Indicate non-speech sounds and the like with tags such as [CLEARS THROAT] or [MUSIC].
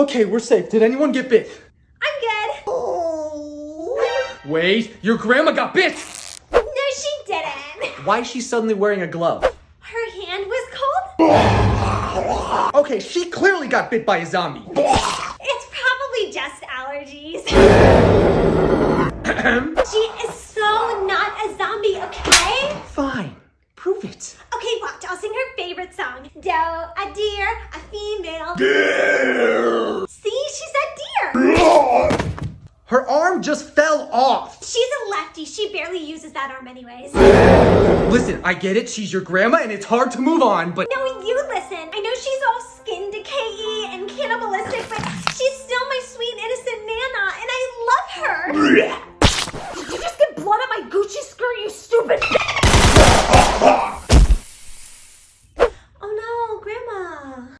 Okay, we're safe. Did anyone get bit? I'm good. Wait, your grandma got bit! No, she didn't. Why is she suddenly wearing a glove? Her hand was cold. Okay, she clearly got bit by a zombie. It's probably just allergies. [CLEARS THROAT] she is so not a zombie, okay? Fine, prove it. Okay, watch. I'll sing her favorite song. Doe, a deer, a female. See, Her arm just fell off. She's a lefty. She barely uses that arm anyways. Listen, I get it. She's your grandma and it's hard to move on, but... No, you listen. I know she's all skin decayy and cannibalistic, but she's still my sweet innocent Nana and I love her. [LAUGHS]